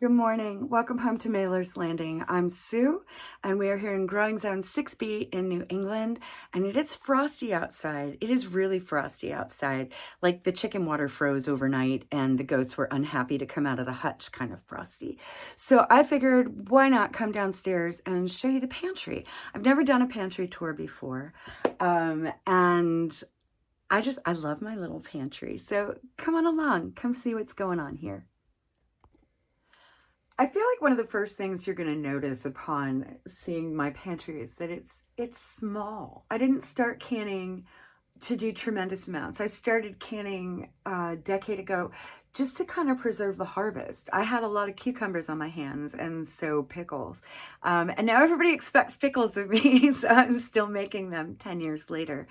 Good morning. Welcome home to Mailer's Landing. I'm Sue, and we are here in Growing Zone 6B in New England, and it is frosty outside. It is really frosty outside, like the chicken water froze overnight and the goats were unhappy to come out of the hutch kind of frosty. So I figured, why not come downstairs and show you the pantry? I've never done a pantry tour before, um, and I just, I love my little pantry. So come on along, come see what's going on here. I feel like one of the first things you're going to notice upon seeing my pantry is that it's it's small. I didn't start canning to do tremendous amounts. I started canning a decade ago just to kind of preserve the harvest. I had a lot of cucumbers on my hands and so pickles. Um, and now everybody expects pickles of me, so I'm still making them 10 years later.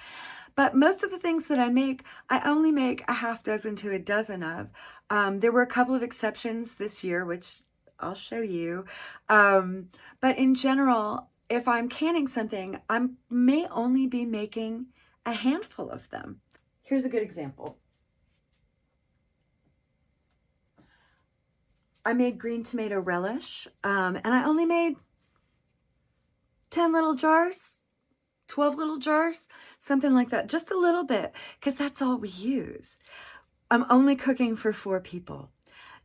But most of the things that I make, I only make a half dozen to a dozen of. Um, there were a couple of exceptions this year, which I'll show you. Um, but in general, if I'm canning something, I may only be making a handful of them. Here's a good example. I made green tomato relish, um, and I only made 10 little jars, 12 little jars, something like that, just a little bit, because that's all we use. I'm only cooking for four people.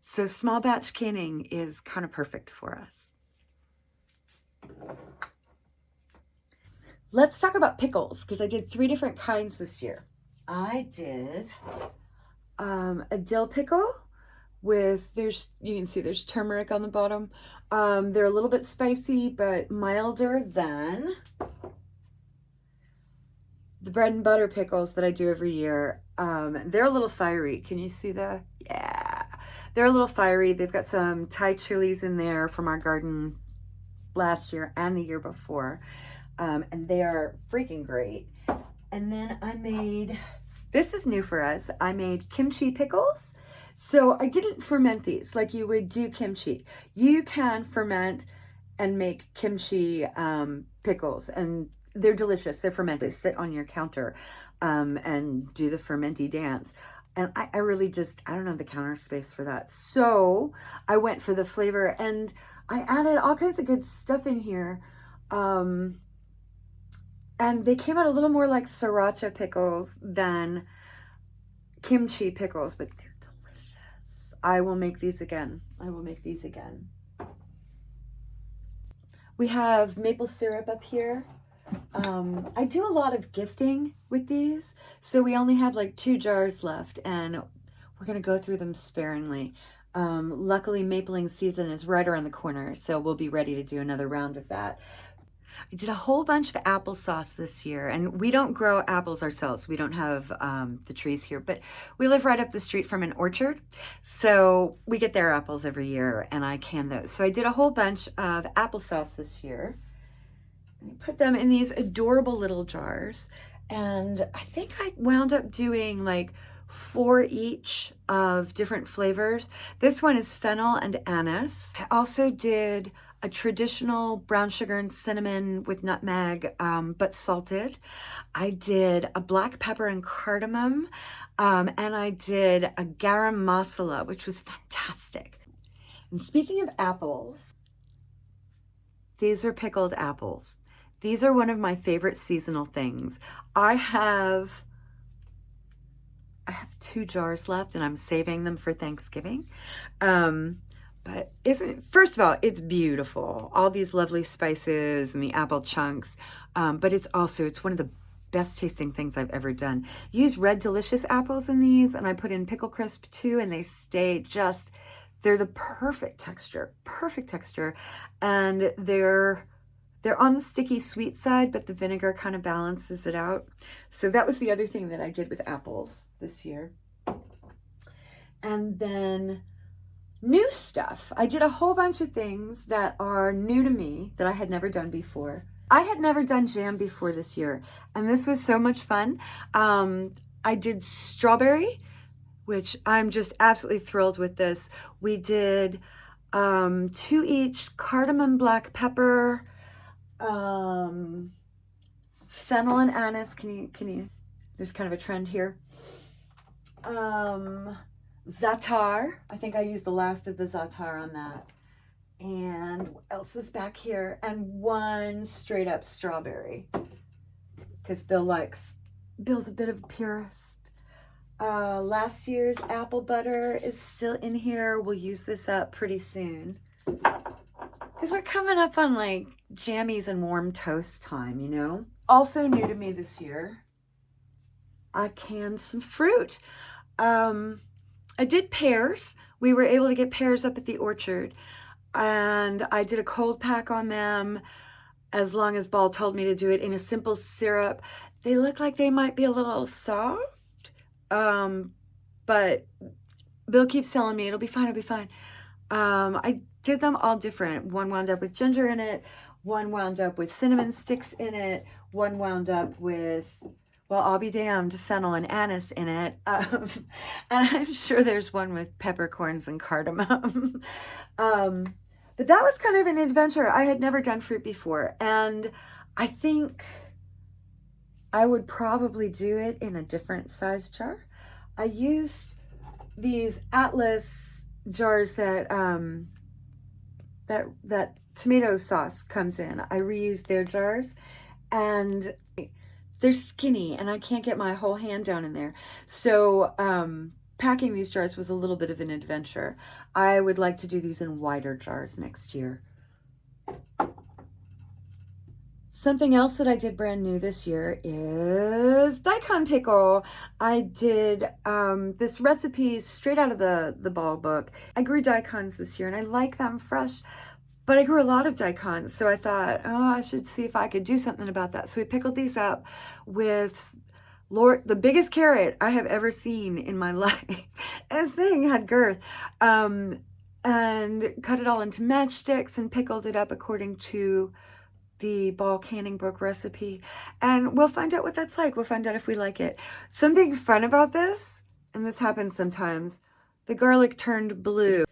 So small batch canning is kind of perfect for us. Let's talk about pickles because I did three different kinds this year. I did um, a dill pickle with, there's, you can see there's turmeric on the bottom. Um, they're a little bit spicy, but milder than the bread and butter pickles that I do every year. Um, they're a little fiery. Can you see the, yeah. They're a little fiery. They've got some Thai chilies in there from our garden last year and the year before. Um, and they are freaking great. And then I made, this is new for us. I made kimchi pickles. So I didn't ferment these like you would do kimchi. You can ferment and make kimchi um, pickles and they're delicious. They're fermented. Sit on your counter um, and do the fermenty dance. And I, I really just, I don't have the counter space for that. So I went for the flavor and I added all kinds of good stuff in here. Um, and they came out a little more like sriracha pickles than kimchi pickles, but they're delicious. I will make these again. I will make these again. We have maple syrup up here. Um, I do a lot of gifting with these, so we only have like two jars left, and we're going to go through them sparingly. Um, luckily, mapling season is right around the corner, so we'll be ready to do another round of that. I did a whole bunch of applesauce this year, and we don't grow apples ourselves. We don't have um, the trees here, but we live right up the street from an orchard, so we get their apples every year, and I can those. So I did a whole bunch of applesauce this year. Put them in these adorable little jars. And I think I wound up doing like four each of different flavors. This one is fennel and anise. I also did a traditional brown sugar and cinnamon with nutmeg, um, but salted. I did a black pepper and cardamom, um, and I did a garam masala, which was fantastic. And speaking of apples, these are pickled apples. These are one of my favorite seasonal things. I have I have two jars left and I'm saving them for Thanksgiving. Um, but isn't first of all, it's beautiful. All these lovely spices and the apple chunks. Um, but it's also, it's one of the best tasting things I've ever done. Use red delicious apples in these and I put in pickle crisp too and they stay just, they're the perfect texture, perfect texture. And they're, they're on the sticky sweet side, but the vinegar kind of balances it out. So that was the other thing that I did with apples this year. And then new stuff. I did a whole bunch of things that are new to me that I had never done before. I had never done jam before this year, and this was so much fun. Um, I did strawberry, which I'm just absolutely thrilled with this. We did um, two each cardamom black pepper, um, fennel and anise. Can you, can you, there's kind of a trend here. Um, Za'atar. I think I used the last of the Zatar on that. And what else is back here? And one straight up strawberry. Because Bill likes, Bill's a bit of a purist. Uh, last year's apple butter is still in here. We'll use this up pretty soon. Because we're coming up on like jammies and warm toast time, you know? Also new to me this year, I canned some fruit. Um, I did pears. We were able to get pears up at the orchard. And I did a cold pack on them as long as Ball told me to do it in a simple syrup. They look like they might be a little soft. Um, but Bill keeps telling me it'll be fine, it'll be fine. Um, I did them all different. One wound up with ginger in it, one wound up with cinnamon sticks in it, one wound up with well, I'll be damned, fennel and anise in it. Um, and I'm sure there's one with peppercorns and cardamom. um, but that was kind of an adventure. I had never done fruit before. And I think I would probably do it in a different size jar. I used these Atlas jars that um, that that tomato sauce comes in. I reused their jars and they're skinny and I can't get my whole hand down in there. So um, packing these jars was a little bit of an adventure. I would like to do these in wider jars next year. Something else that I did brand new this year is daikon pickle. I did um, this recipe straight out of the, the ball book. I grew daikons this year and I like them fresh, but I grew a lot of daikon, so I thought, oh, I should see if I could do something about that. So we pickled these up with Lord, the biggest carrot I have ever seen in my life. this thing had girth. Um, and cut it all into matchsticks and pickled it up according to the ball canning book recipe. And we'll find out what that's like. We'll find out if we like it. Something fun about this, and this happens sometimes, the garlic turned blue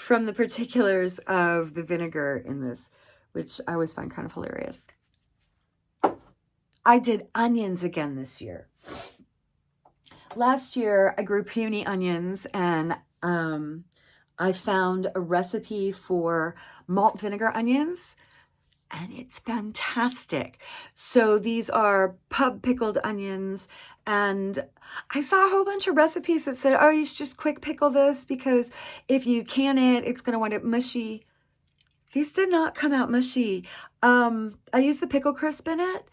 from the particulars of the vinegar in this, which I always find kind of hilarious. I did onions again this year. Last year, I grew peony onions and um, I found a recipe for malt vinegar onions and it's fantastic. So these are pub pickled onions and I saw a whole bunch of recipes that said, oh, you should just quick pickle this because if you can it, it's going to wind up mushy. These did not come out mushy. Um, I used the pickle crisp in it.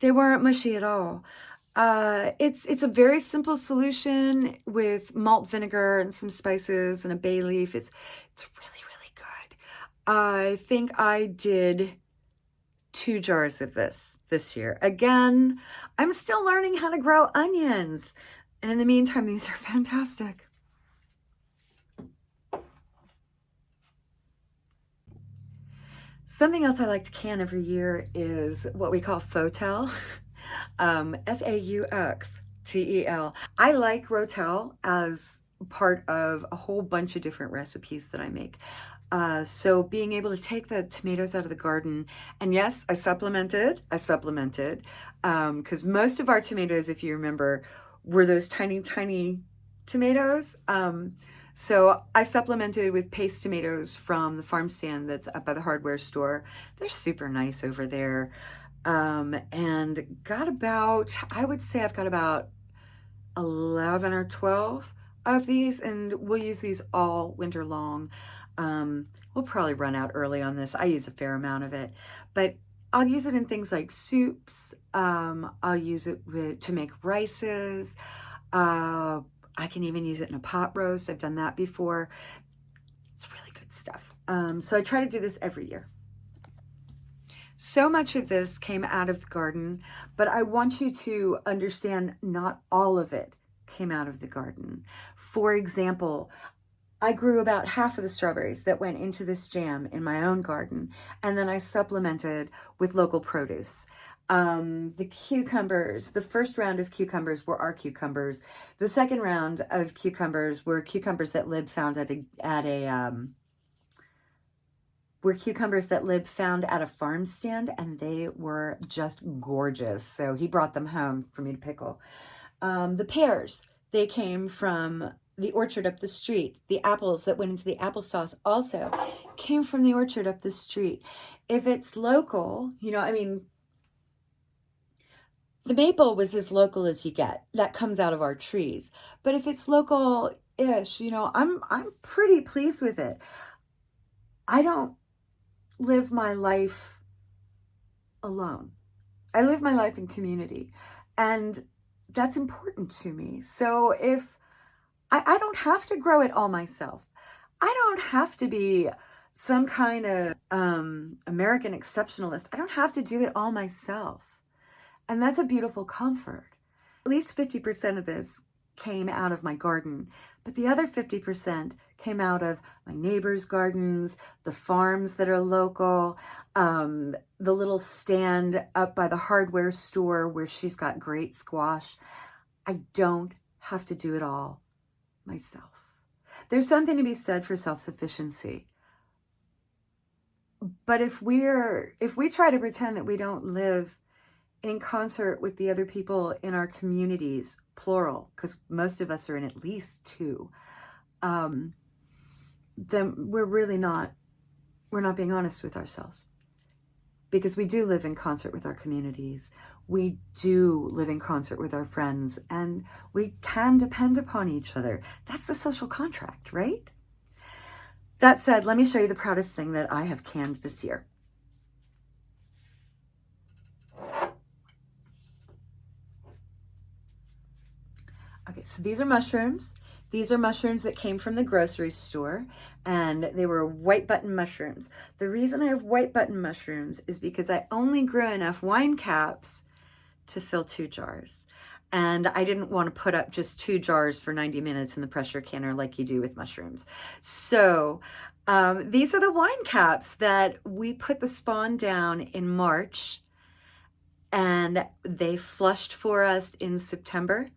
They weren't mushy at all. Uh, it's it's a very simple solution with malt vinegar and some spices and a bay leaf. It's it's really really good. I think I did two jars of this this year. Again, I'm still learning how to grow onions. And in the meantime, these are fantastic. Something else I like to can every year is what we call Faux-Tel, um, F-A-U-X-T-E-L. I like Rotel as part of a whole bunch of different recipes that I make. Uh, so being able to take the tomatoes out of the garden, and yes, I supplemented, I supplemented, because um, most of our tomatoes, if you remember, were those tiny, tiny tomatoes. Um, so I supplemented with paste tomatoes from the farm stand that's up by the hardware store. They're super nice over there. Um, and got about, I would say I've got about 11 or 12 of these, and we'll use these all winter long. Um, we'll probably run out early on this. I use a fair amount of it, but I'll use it in things like soups. Um, I'll use it with, to make rices. Uh, I can even use it in a pot roast. I've done that before. It's really good stuff. Um, so I try to do this every year. So much of this came out of the garden, but I want you to understand not all of it came out of the garden. For example, I grew about half of the strawberries that went into this jam in my own garden, and then I supplemented with local produce. Um, the cucumbers, the first round of cucumbers were our cucumbers. The second round of cucumbers were cucumbers that Lib found at a, at a um, were cucumbers that Lib found at a farm stand, and they were just gorgeous. So he brought them home for me to pickle. Um, the pears, they came from the orchard up the street. The apples that went into the applesauce also came from the orchard up the street. If it's local, you know, I mean, the maple was as local as you get. That comes out of our trees. But if it's local-ish, you know, I'm I'm pretty pleased with it. I don't live my life alone. I live my life in community. And that's important to me. So if I, I don't have to grow it all myself, I don't have to be some kind of um, American exceptionalist. I don't have to do it all myself. And that's a beautiful comfort. At least 50% of this came out of my garden, but the other 50% came out of my neighbors' gardens, the farms that are local, um, the little stand up by the hardware store where she's got great squash. I don't have to do it all myself. There's something to be said for self-sufficiency. But if we're if we try to pretend that we don't live in concert with the other people in our communities, plural, because most of us are in at least two, um, then we're really not, we're not being honest with ourselves. Because we do live in concert with our communities. We do live in concert with our friends and we can depend upon each other. That's the social contract, right? That said, let me show you the proudest thing that I have canned this year. Okay, so these are mushrooms. These are mushrooms that came from the grocery store and they were white button mushrooms. The reason I have white button mushrooms is because I only grew enough wine caps to fill two jars. And I didn't want to put up just two jars for 90 minutes in the pressure canner like you do with mushrooms. So um, these are the wine caps that we put the spawn down in March and they flushed for us in September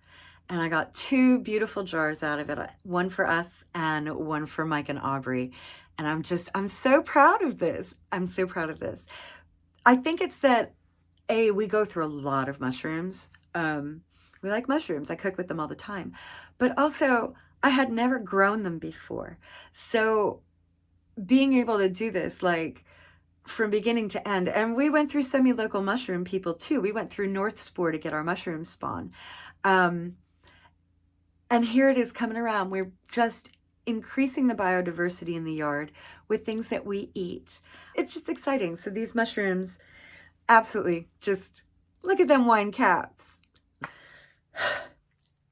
and I got two beautiful jars out of it, one for us and one for Mike and Aubrey. And I'm just, I'm so proud of this. I'm so proud of this. I think it's that, A, we go through a lot of mushrooms. Um, we like mushrooms. I cook with them all the time. But also, I had never grown them before. So being able to do this, like, from beginning to end. And we went through semi-local mushroom people too. We went through North Spore to get our mushroom spawn. Um, and here it is coming around. We're just increasing the biodiversity in the yard with things that we eat. It's just exciting. So these mushrooms, absolutely, just look at them wine caps.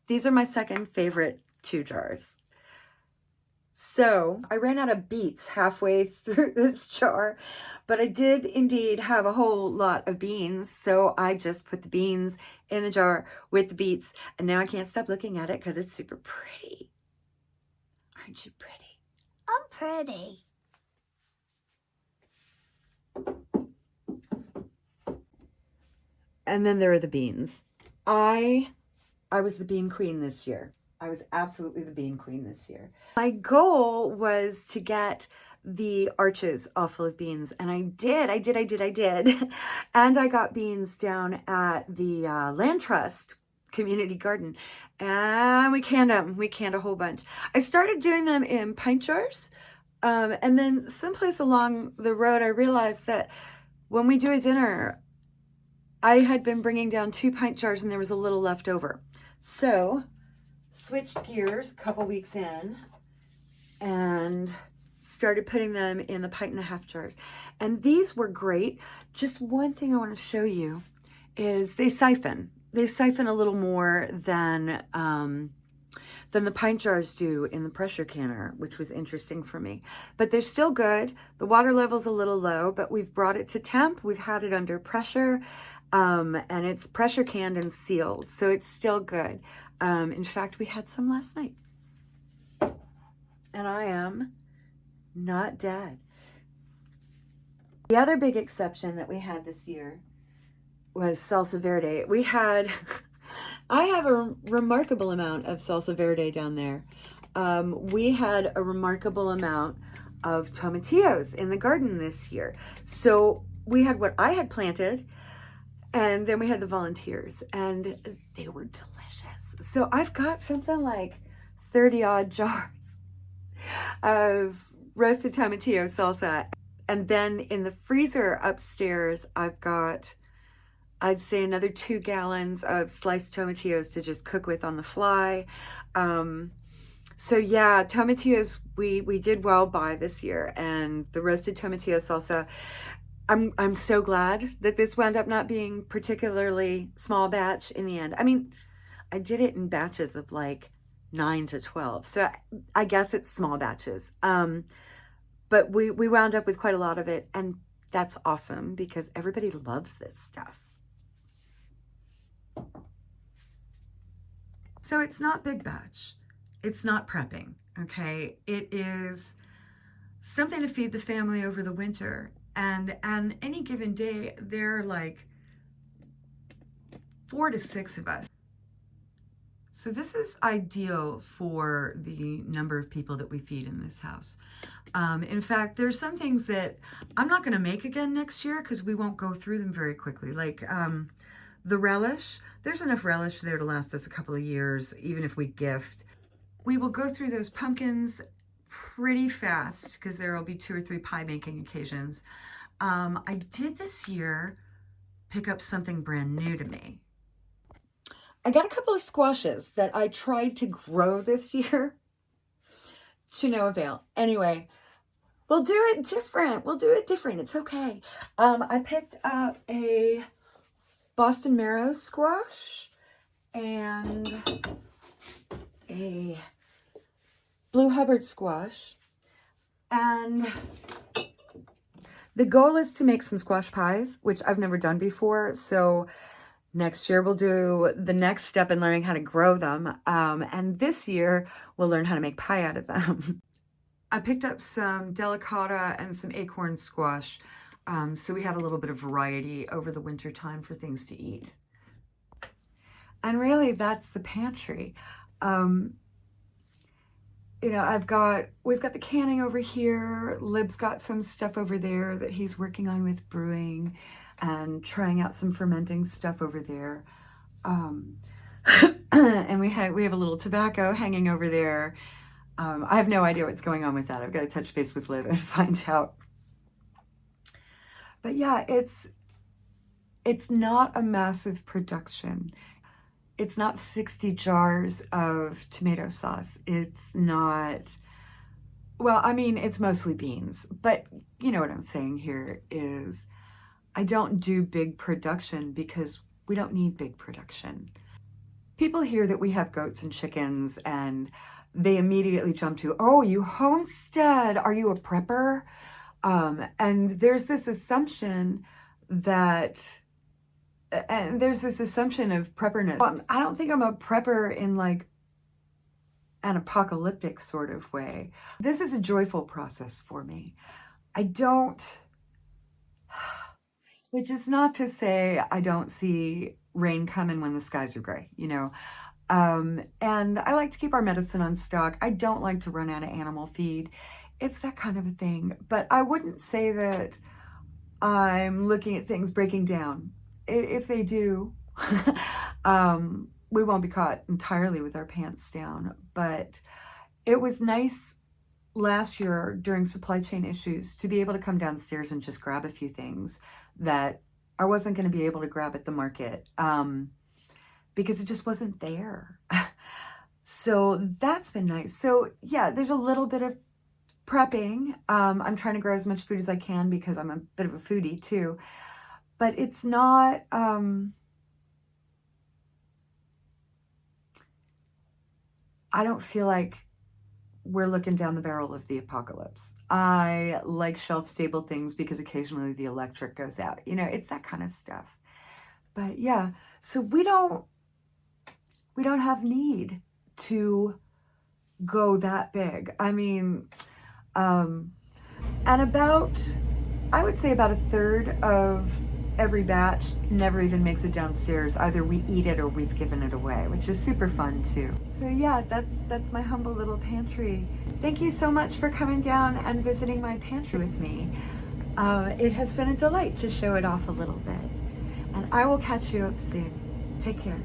These are my second favorite two jars. So I ran out of beets halfway through this jar, but I did indeed have a whole lot of beans. So I just put the beans in the jar with the beets. And now I can't stop looking at it because it's super pretty. Aren't you pretty? I'm pretty. And then there are the beans. I, I was the bean queen this year. I was absolutely the bean queen this year. My goal was to get the arches all full of beans and I did, I did, I did, I did. and I got beans down at the uh, Land Trust community garden and we canned them. We canned a whole bunch. I started doing them in pint jars um, and then someplace along the road I realized that when we do a dinner, I had been bringing down two pint jars and there was a little left over. So switched gears a couple weeks in and started putting them in the pint and a half jars. And these were great. Just one thing I want to show you is they siphon. They siphon a little more than um, than the pint jars do in the pressure canner, which was interesting for me. But they're still good. The water level's a little low, but we've brought it to temp. We've had it under pressure, um, and it's pressure canned and sealed, so it's still good. Um, in fact, we had some last night. And I am not dead. The other big exception that we had this year was salsa verde. We had, I have a remarkable amount of salsa verde down there. Um, we had a remarkable amount of tomatillos in the garden this year. So we had what I had planted and then we had the volunteers and they were delicious. So I've got something like 30 odd jars of roasted tomatillo salsa. And then in the freezer upstairs, I've got, I'd say another two gallons of sliced tomatillos to just cook with on the fly. Um, so yeah, tomatillos we we did well by this year, and the roasted tomatillo salsa. I'm I'm so glad that this wound up not being particularly small batch in the end. I mean, I did it in batches of like nine to twelve, so I guess it's small batches. Um, but we we wound up with quite a lot of it, and that's awesome because everybody loves this stuff. So it's not big batch it's not prepping, okay? It is something to feed the family over the winter. And on any given day, there are like four to six of us. So this is ideal for the number of people that we feed in this house. Um, in fact, there's some things that I'm not going to make again next year because we won't go through them very quickly. Like um, the relish, there's enough relish there to last us a couple of years, even if we gift we will go through those pumpkins pretty fast because there will be two or three pie making occasions. Um, I did this year pick up something brand new to me. I got a couple of squashes that I tried to grow this year to no avail. Anyway, we'll do it different. We'll do it different. It's okay. Um, I picked up a Boston marrow squash and a blue Hubbard squash. And the goal is to make some squash pies, which I've never done before. So next year we'll do the next step in learning how to grow them. Um, and this year we'll learn how to make pie out of them. I picked up some delicata and some acorn squash. Um, so we have a little bit of variety over the winter time for things to eat. And really that's the pantry. Um, you know, I've got, we've got the canning over here. Lib's got some stuff over there that he's working on with brewing and trying out some fermenting stuff over there. Um, and we have, we have a little tobacco hanging over there. Um, I have no idea what's going on with that. I've got to touch base with Liv and find out. But yeah, it's, it's not a massive production it's not 60 jars of tomato sauce. It's not, well, I mean, it's mostly beans, but you know what I'm saying here is I don't do big production because we don't need big production. People hear that we have goats and chickens and they immediately jump to, oh, you homestead, are you a prepper? Um, and there's this assumption that and there's this assumption of prepperness. I don't think I'm a prepper in like an apocalyptic sort of way. This is a joyful process for me. I don't, which is not to say I don't see rain coming when the skies are gray, you know. Um, and I like to keep our medicine on stock. I don't like to run out of animal feed. It's that kind of a thing. But I wouldn't say that I'm looking at things breaking down if they do, um, we won't be caught entirely with our pants down. But it was nice last year during supply chain issues to be able to come downstairs and just grab a few things that I wasn't going to be able to grab at the market um, because it just wasn't there. so that's been nice. So yeah, there's a little bit of prepping. Um, I'm trying to grow as much food as I can because I'm a bit of a foodie too but it's not, um, I don't feel like we're looking down the barrel of the apocalypse. I like shelf stable things because occasionally the electric goes out. You know, it's that kind of stuff. But yeah, so we don't, we don't have need to go that big. I mean, um, and about, I would say about a third of every batch never even makes it downstairs. Either we eat it or we've given it away, which is super fun too. So yeah, that's, that's my humble little pantry. Thank you so much for coming down and visiting my pantry with me. Uh, it has been a delight to show it off a little bit. And I will catch you up soon. Take care.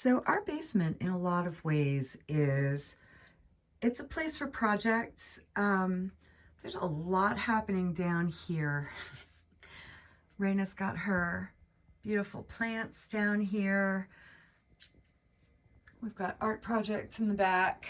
So our basement, in a lot of ways, is it's a place for projects. Um, there's a lot happening down here. Raina's got her beautiful plants down here. We've got art projects in the back.